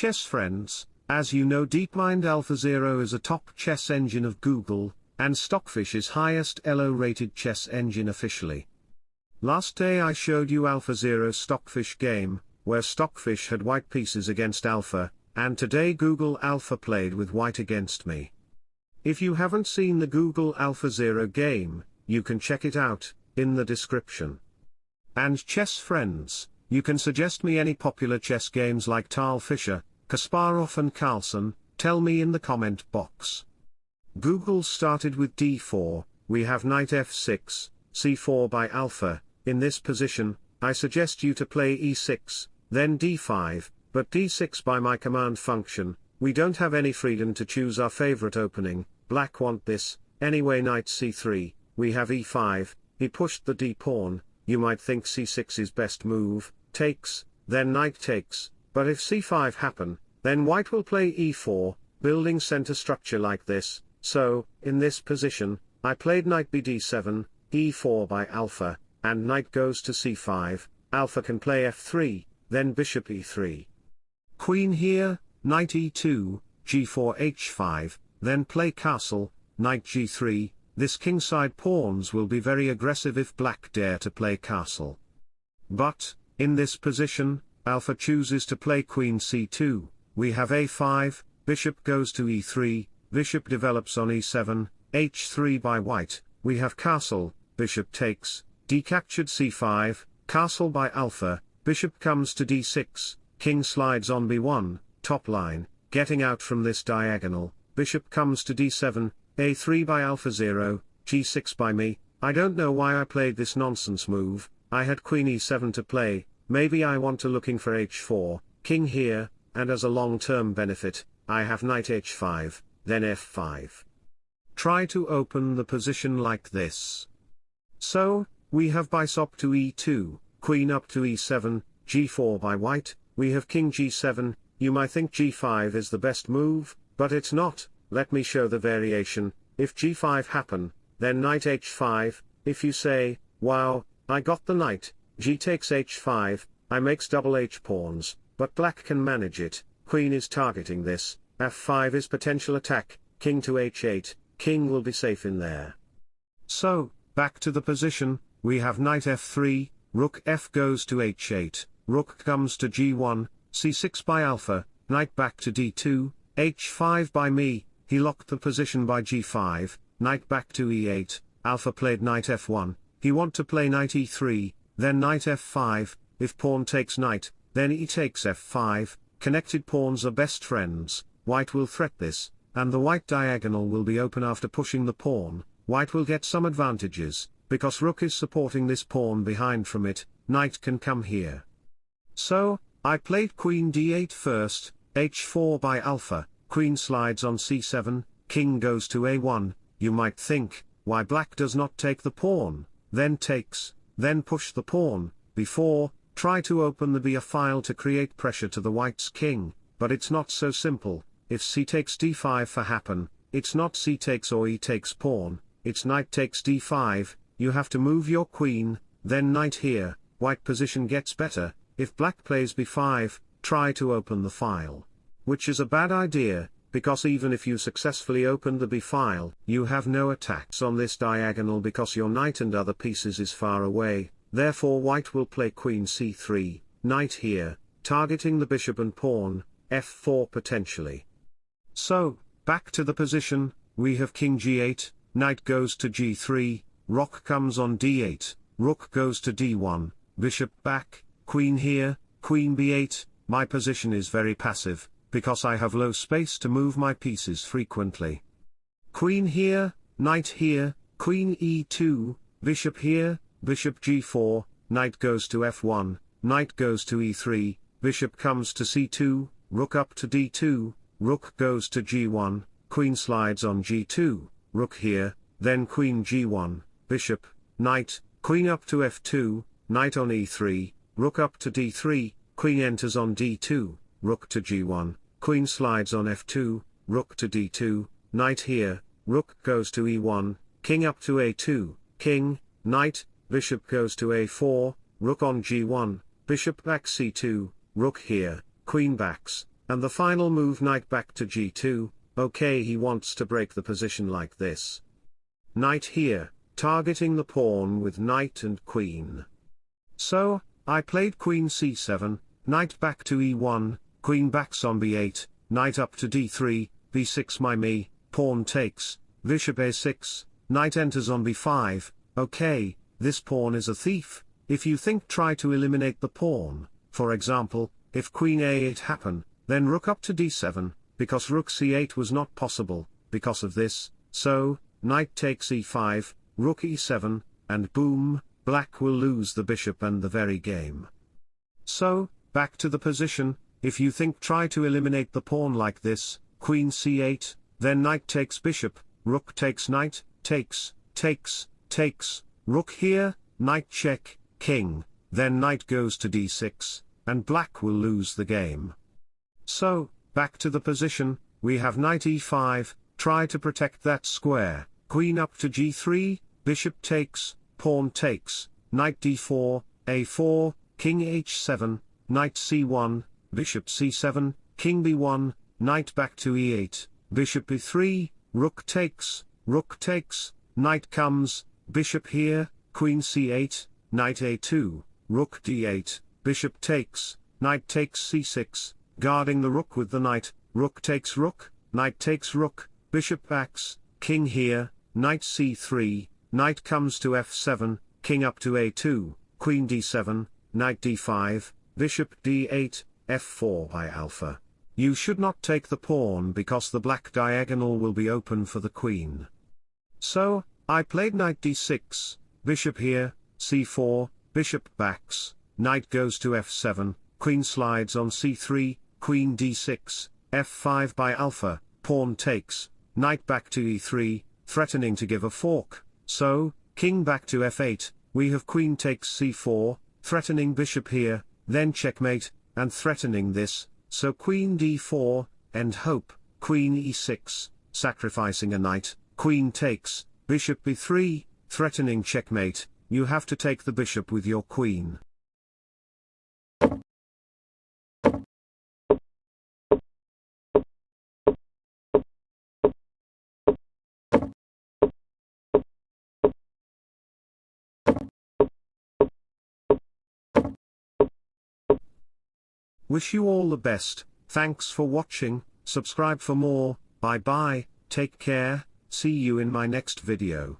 chess friends, as you know DeepMind AlphaZero is a top chess engine of Google, and Stockfish is highest ELO rated chess engine officially. Last day I showed you AlphaZero Stockfish game, where Stockfish had white pieces against Alpha, and today Google Alpha played with white against me. If you haven't seen the Google AlphaZero game, you can check it out, in the description. And chess friends, you can suggest me any popular chess games like Tal Fischer, Kasparov and Carlsen, tell me in the comment box. Google started with d4, we have knight f6, c4 by alpha, in this position, I suggest you to play e6, then d5, but d6 by my command function, we don't have any freedom to choose our favorite opening, black want this, anyway knight c3, we have e5, he pushed the d pawn, you might think c6 is best move, takes, then knight takes, but if c5 happen, then white will play e4, building center structure like this, so, in this position, I played knight bd7, e4 by alpha, and knight goes to c5, alpha can play f3, then bishop e3. Queen here, knight e2, g4 h5, then play castle, knight g3, this kingside pawns will be very aggressive if black dare to play castle. But, in this position, alpha chooses to play queen c2, we have a5, bishop goes to e3, bishop develops on e7, h3 by white, we have castle, bishop takes, d captured c5, castle by alpha, bishop comes to d6, king slides on b1, top line, getting out from this diagonal, bishop comes to d7, a3 by AlphaZero, g6 by me, I don't know why I played this nonsense move, I had queen e7 to play, maybe I want to looking for h4, king here, and as a long-term benefit, I have knight h5, then f5. Try to open the position like this. So, we have bishop to e2, queen up to e7, g4 by white, we have king g7, you might think g5 is the best move, but it's not, let me show the variation, if g5 happen, then knight h5, if you say, wow, I got the knight, g takes h5, I makes double h pawns, but black can manage it, queen is targeting this, f5 is potential attack, king to h8, king will be safe in there. So, back to the position, we have knight f3, rook f goes to h8, rook comes to g1, c6 by alpha, knight back to d2, h5 by me, he locked the position by g5, knight back to e8, alpha played knight f1, he want to play knight e3, then knight f5, if pawn takes knight, then e takes f5, connected pawns are best friends, white will threat this, and the white diagonal will be open after pushing the pawn, white will get some advantages, because rook is supporting this pawn behind from it, knight can come here. So, I played queen d8 first, h4 by alpha, queen slides on c7, king goes to a1, you might think, why black does not take the pawn, then takes, then push the pawn, before, Try to open the BA file to create pressure to the white's king, but it's not so simple, if c takes d5 for happen, it's not c takes or e takes pawn, it's knight takes d5, you have to move your queen, then knight here, white position gets better, if black plays b5, try to open the file. Which is a bad idea, because even if you successfully open the b file, you have no attacks on this diagonal because your knight and other pieces is far away, Therefore white will play queen c3, knight here, targeting the bishop and pawn, f4 potentially. So, back to the position, we have king g8, knight goes to g3, rook comes on d8, rook goes to d1, bishop back, queen here, queen b8, my position is very passive, because I have low space to move my pieces frequently. Queen here, knight here, queen e2, bishop here, bishop g4, knight goes to f1, knight goes to e3, bishop comes to c2, rook up to d2, rook goes to g1, queen slides on g2, rook here, then queen g1, bishop, knight, queen up to f2, knight on e3, rook up to d3, queen enters on d2, rook to g1, queen slides on f2, rook to d2, knight here, rook goes to e1, king up to a2, king, knight, bishop goes to a4, rook on g1, bishop back c2, rook here, queen backs, And the final move knight back to g2, okay he wants to break the position like this. Knight here, targeting the pawn with knight and queen. So, I played queen c7, knight back to e1, queen backs on b8, knight up to d3, b6 my me, pawn takes, bishop a6, knight enters on b5, okay, this pawn is a thief, if you think try to eliminate the pawn, for example, if queen a8 happen, then rook up to d7, because rook c8 was not possible, because of this, so, knight takes e5, rook e7, and boom, black will lose the bishop and the very game. So, back to the position, if you think try to eliminate the pawn like this, queen c8, then knight takes bishop, rook takes knight, takes, takes, takes, rook here, knight check, king, then knight goes to d6, and black will lose the game. So, back to the position, we have knight e5, try to protect that square, queen up to g3, bishop takes, pawn takes, knight d4, a4, king h7, knight c1, bishop c7, king b1, knight back to e8, bishop e3, rook takes, rook takes, knight comes, bishop here, queen c8, knight a2, rook d8, bishop takes, knight takes c6, guarding the rook with the knight, rook takes rook, knight takes rook, bishop backs, king here, knight c3, knight comes to f7, king up to a2, queen d7, knight d5, bishop d8, f4 by alpha. You should not take the pawn because the black diagonal will be open for the queen. So, I played knight d6, bishop here, c4, bishop backs, knight goes to f7, queen slides on c3, queen d6, f5 by alpha, pawn takes, knight back to e3, threatening to give a fork, so, king back to f8, we have queen takes c4, threatening bishop here, then checkmate, and threatening this, so queen d4, end hope, queen e6, sacrificing a knight, queen takes, bishop b3, threatening checkmate, you have to take the bishop with your queen. Wish you all the best, thanks for watching, subscribe for more, bye bye, take care, see you in my next video.